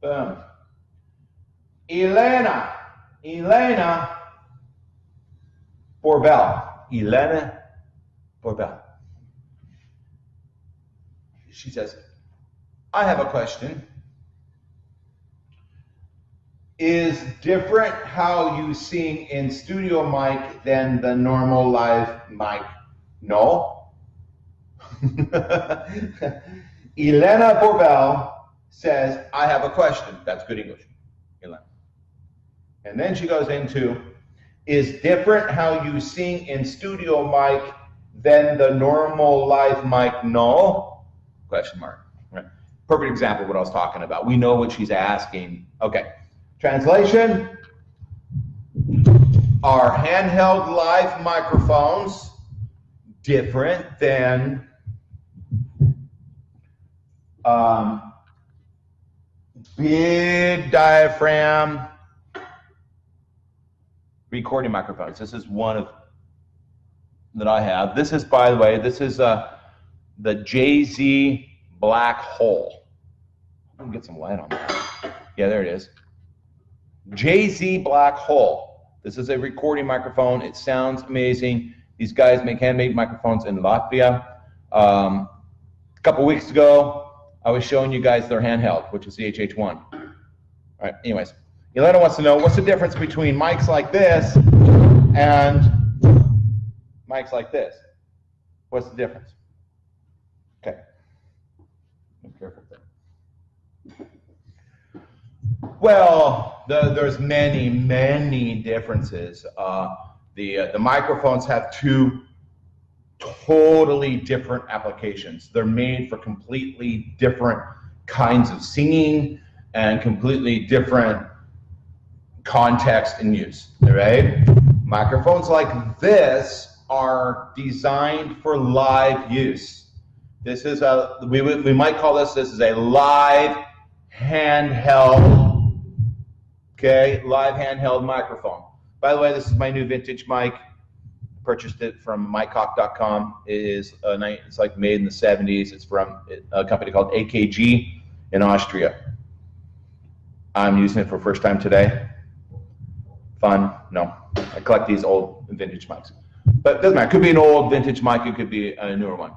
Boom. Elena. Elena Borbell. Elena Borbell. She says, I have a question. Is different how you sing in studio mic than the normal live mic? No. Elena Borbell says, I have a question. That's good English. And then she goes into, is different how you sing in studio mic than the normal live mic? No? Question mark. Perfect example of what I was talking about. We know what she's asking. Okay. Translation. Are handheld live microphones different than um, big diaphragm recording microphones. This is one of that I have. This is, by the way, this is uh, the JZ Black Hole. Let me get some light on that. Yeah, there it is. JZ Black Hole. This is a recording microphone. It sounds amazing. These guys make handmade microphones in Latvia. Um, a couple weeks ago, I was showing you guys their handheld, which is the HH1. All right, anyways. Elena wants to know what's the difference between mics like this and mics like this? What's the difference? Okay. Be careful there. Well, the, there's many, many differences. Uh, the, uh, the microphones have two totally different applications. They're made for completely different kinds of singing and completely different context and use, right? Microphones like this are designed for live use. This is a, we, we might call this, this is a live handheld, okay, live handheld microphone. By the way, this is my new vintage mic. Purchased it from mycock.com. It is a night, it's like made in the 70s. It's from a company called AKG in Austria. I'm using it for first time today. Fun? No. I collect these old vintage mics. But it doesn't matter. It could be an old vintage mic. It could be a newer one.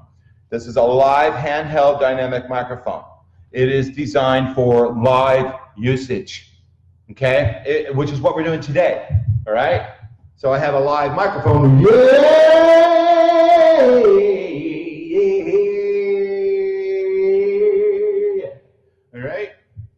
This is a live handheld dynamic microphone. It is designed for live usage, okay? It, which is what we're doing today, all right? So I have a live microphone. All right?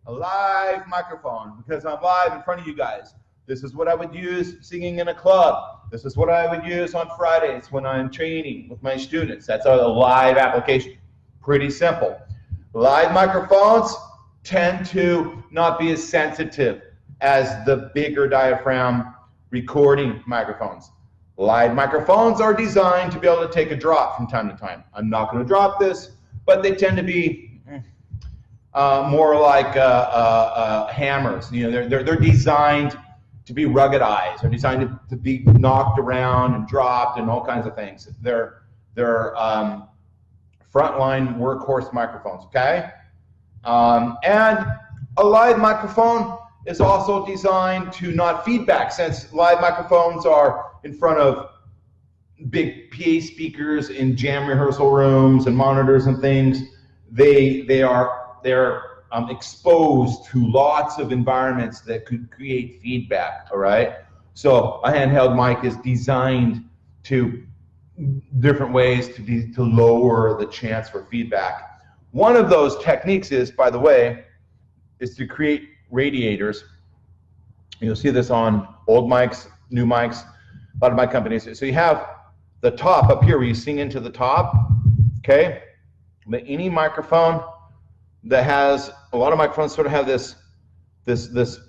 A live microphone because I'm live in front of you guys. This is what I would use singing in a club. This is what I would use on Fridays when I'm training with my students. That's a live application. Pretty simple. Live microphones tend to not be as sensitive as the bigger diaphragm recording microphones. Live microphones are designed to be able to take a drop from time to time. I'm not going to drop this, but they tend to be uh, more like uh, uh, uh hammers. You know, they're, they're, they're designed to be ruggedized. They're designed to, to be knocked around and dropped and all kinds of things. They're, they're um, frontline workhorse microphones, okay? Um, and a live microphone is also designed to not feedback since live microphones are in front of big PA speakers in jam rehearsal rooms and monitors and things. They, they are, they're um, exposed to lots of environments that could create feedback, all right? So a handheld mic is designed to different ways to, be, to lower the chance for feedback. One of those techniques is, by the way, is to create radiators. You'll see this on old mics, new mics, a lot of my companies. So you have the top up here where you sing into the top, okay? But any microphone that has a lot of microphones sort of have this this this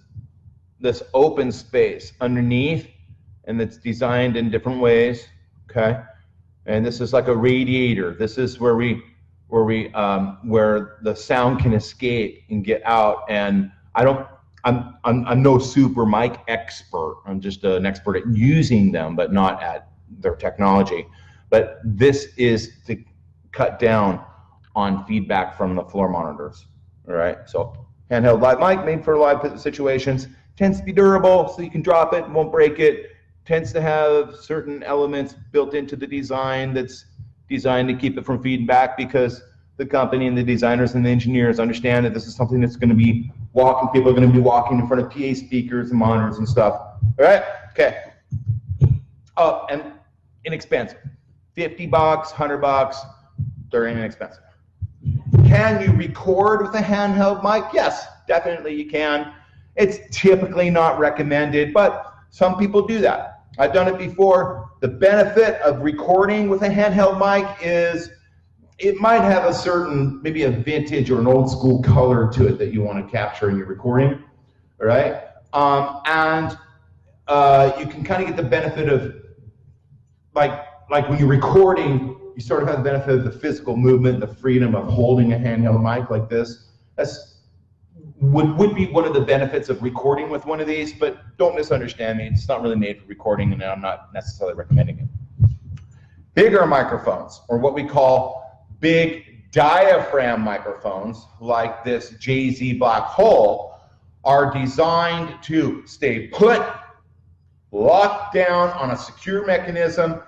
this open space underneath and it's designed in different ways okay and this is like a radiator this is where we where we um, where the sound can escape and get out and i don't I'm, I'm i'm no super mic expert i'm just an expert at using them but not at their technology but this is to cut down on feedback from the floor monitors all right, so handheld live mic made for live situations. Tends to be durable, so you can drop it, and won't break it. Tends to have certain elements built into the design that's designed to keep it from feeding back because the company and the designers and the engineers understand that this is something that's going to be walking. People are going to be walking in front of PA speakers and monitors and stuff. All right? Okay. Oh, and inexpensive. 50 bucks, 100 bucks, they're inexpensive. Can you record with a handheld mic? Yes, definitely you can. It's typically not recommended, but some people do that. I've done it before. The benefit of recording with a handheld mic is it might have a certain, maybe a vintage or an old school color to it that you want to capture in your recording, all right? Um, and uh, you can kind of get the benefit of, like, like when you're recording, you sort of have the benefit of the physical movement, the freedom of holding a handheld mic like this. That's would, would be one of the benefits of recording with one of these, but don't misunderstand me. It's not really made for recording, and I'm not necessarily recommending it. Bigger microphones, or what we call big diaphragm microphones, like this JZ Black Hole, are designed to stay put, locked down on a secure mechanism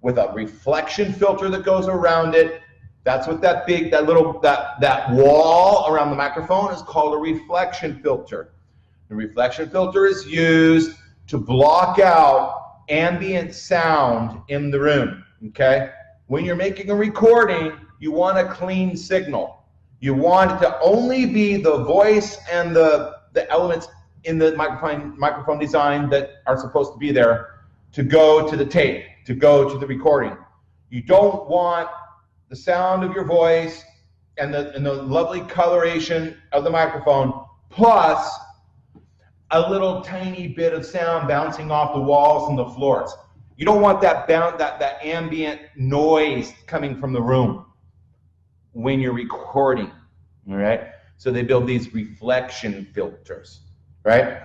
with a reflection filter that goes around it that's what that big, that little, that, that wall around the microphone is called a reflection filter. The reflection filter is used to block out ambient sound in the room, okay? When you're making a recording, you want a clean signal. You want it to only be the voice and the, the elements in the microphone, microphone design that are supposed to be there to go to the tape, to go to the recording. You don't want the sound of your voice and the, and the lovely coloration of the microphone, plus a little tiny bit of sound bouncing off the walls and the floors. You don't want that bound, that, that ambient noise coming from the room when you're recording, all right? So they build these reflection filters, right?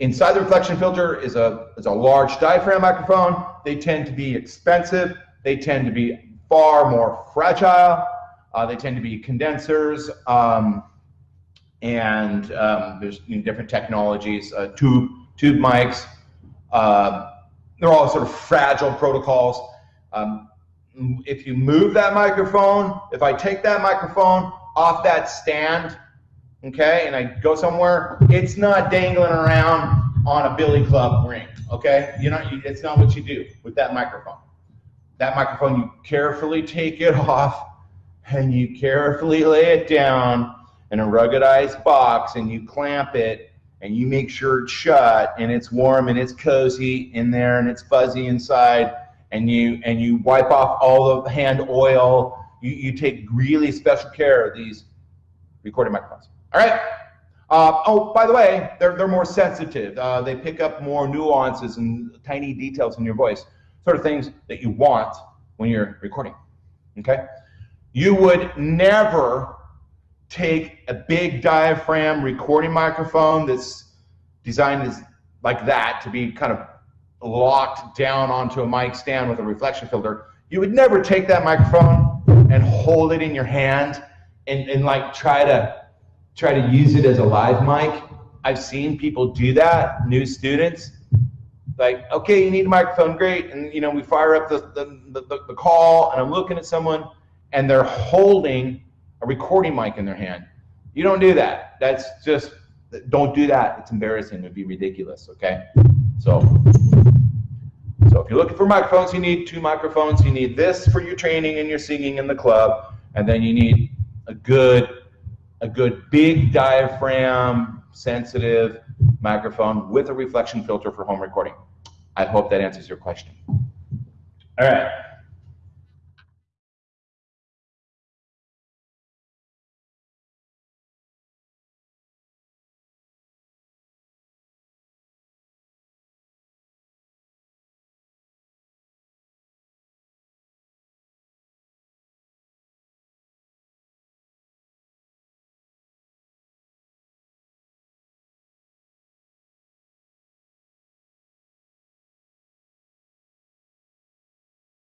Inside the reflection filter is a, is a large diaphragm microphone. They tend to be expensive. They tend to be far more fragile. Uh, they tend to be condensers, um, and um, there's you know, different technologies, uh, tube tube mics. Uh, they're all sort of fragile protocols. Um, if you move that microphone, if I take that microphone off that stand, okay, and I go somewhere, it's not dangling around on a billy club ring, okay? You know, it's not what you do with that microphone that microphone, you carefully take it off and you carefully lay it down in a ruggedized box and you clamp it and you make sure it's shut and it's warm and it's cozy in there and it's fuzzy inside and you and you wipe off all the hand oil. You, you take really special care of these recording microphones. All right. Uh, oh, by the way, they're, they're more sensitive. Uh, they pick up more nuances and tiny details in your voice sort of things that you want when you're recording. Okay? You would never take a big diaphragm recording microphone that's designed as like that to be kind of locked down onto a mic stand with a reflection filter. You would never take that microphone and hold it in your hand and, and like try to try to use it as a live mic. I've seen people do that, new students, like, okay, you need a microphone, great. And you know, we fire up the, the, the, the, call and I'm looking at someone and they're holding a recording mic in their hand. You don't do that. That's just, don't do that. It's embarrassing. It would be ridiculous, okay? So if you're looking for microphones, you need two microphones. You need this for your training and your singing in the club. And then you need a good, a good big diaphragm, sensitive microphone with a reflection filter for home recording. I hope that answers your question. All right.